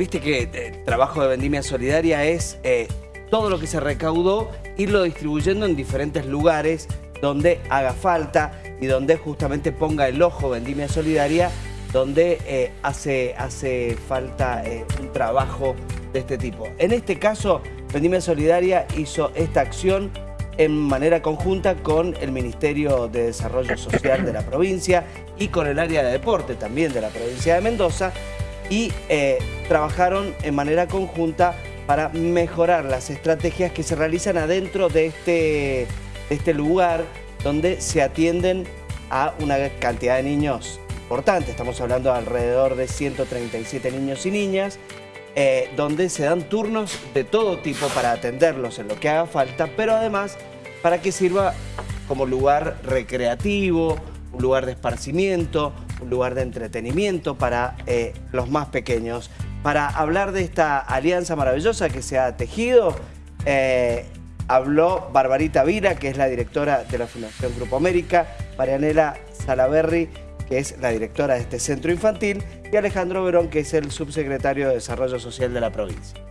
viste que el eh, trabajo de vendimia solidaria es eh, todo lo que se recaudó, irlo distribuyendo en diferentes lugares donde haga falta y donde justamente ponga el ojo vendimia solidaria, donde eh, hace, hace falta un trabajo de este tipo. En este caso, Vendimia Solidaria hizo esta acción en manera conjunta con el Ministerio de Desarrollo Social de la provincia y con el área de deporte también de la provincia de Mendoza y eh, trabajaron en manera conjunta para mejorar las estrategias que se realizan adentro de este, este lugar donde se atienden a una cantidad de niños importante. Estamos hablando de alrededor de 137 niños y niñas, eh, donde se dan turnos de todo tipo para atenderlos en lo que haga falta, pero además para que sirva como lugar recreativo, un lugar de esparcimiento, un lugar de entretenimiento para eh, los más pequeños. Para hablar de esta alianza maravillosa que se ha tejido, eh, habló Barbarita Vira, que es la directora de la Fundación Grupo América, Marianela Salaberry, que es la directora de este centro infantil, y Alejandro Verón, que es el subsecretario de Desarrollo Social de la provincia.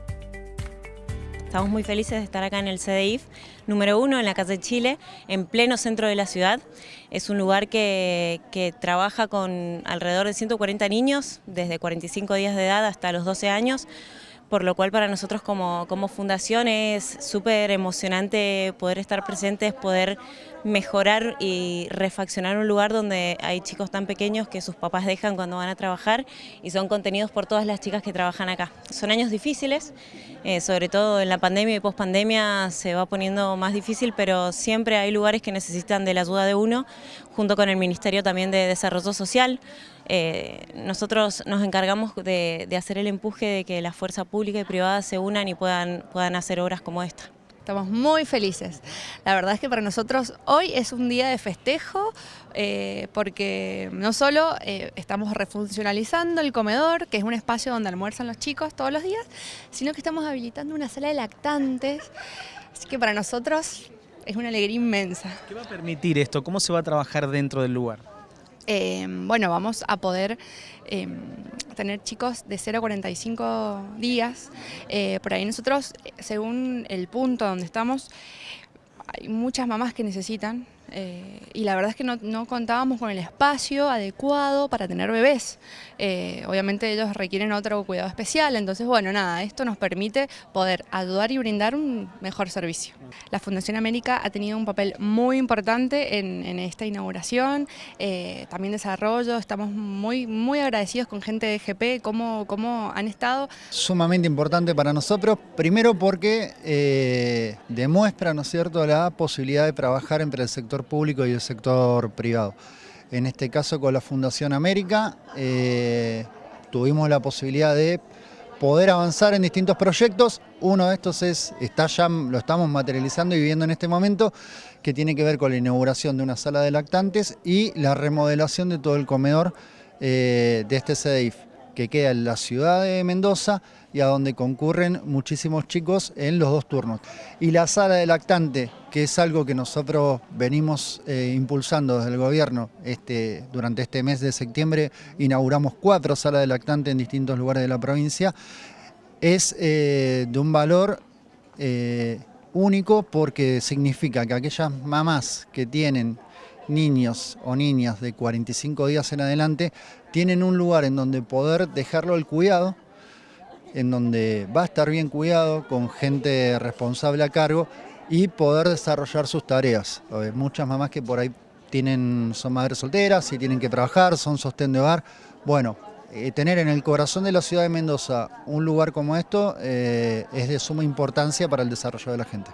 Estamos muy felices de estar acá en el CDIF, número uno en la calle Chile, en pleno centro de la ciudad. Es un lugar que, trabaja con alrededor de 140 niños, desde 45 días de edad hasta los 12 años, por lo cual para nosotros como, como fundación es súper emocionante poder estar presentes, poder mejorar y refaccionar un lugar donde hay chicos tan pequeños que sus papás dejan cuando van a trabajar y son contenidos por todas las chicas que trabajan acá. Son años difíciles, eh, sobre todo en la pandemia y pospandemia se va poniendo más difícil, pero siempre hay lugares que necesitan de la ayuda de uno, junto con el Ministerio también de Desarrollo Social, eh, nosotros nos encargamos de, hacer el empuje de que la fuerza pública y privada se unan y puedan, puedan hacer obras como esta. Estamos muy felices. La verdad es que para nosotros hoy es un día de festejo eh, porque no solo eh, estamos refuncionalizando el comedor, que es un espacio donde almuerzan los chicos todos los días, sino que estamos habilitando una sala de lactantes. Así que para nosotros es una alegría inmensa. ¿Qué va a permitir esto? ¿Cómo se va a trabajar dentro del lugar? Em, bueno, vamos a poder em, tener chicos de 0 a 45 días. Eh, por ahí nosotros, según el punto donde estamos, hay muchas mamás que necesitan eh, y la verdad es que no, contábamos con el espacio adecuado para tener bebés. Eh, obviamente ellos requieren otro cuidado especial, entonces bueno, nada, esto nos permite poder ayudar y brindar un mejor servicio. La Fundación América ha tenido un papel muy importante en, esta inauguración, eh, también desarrollo, estamos muy, muy agradecidos con gente de GP, cómo, cómo han estado. Sumamente importante para nosotros, primero porque demuestra, ¿no es cierto?, la posibilidad de trabajar entre el público y el sector privado. En este caso con la Fundación América eh, tuvimos la posibilidad de poder avanzar en distintos proyectos. Uno de estos es, está ya, lo estamos materializando y viviendo en este momento, que tiene que ver con la inauguración de una sala de lactantes y la remodelación de todo el comedor eh, de este CDIF, que queda en la ciudad de Mendoza y a donde concurren muchísimos chicos en los dos turnos. Y la sala de lactante, que es algo que nosotros venimos eh, impulsando desde el gobierno, este, durante este mes de septiembre inauguramos cuatro salas de lactante en distintos lugares de la provincia, es eh, de un valor eh, único porque significa que aquellas mamás que tienen niños o niñas de 45 días en adelante tienen un lugar en donde poder dejarlo al cuidado en donde va a estar bien cuidado, con gente responsable a cargo y poder desarrollar sus tareas. Hay muchas mamás que por ahí tienen, son madres solteras y tienen que trabajar, son sostén de hogar. Bueno, eh, tener en el corazón de la ciudad de Mendoza un lugar como esto eh, es de suma importancia para el desarrollo de la gente.